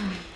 음.